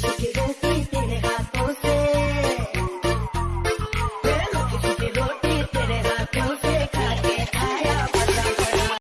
que, que,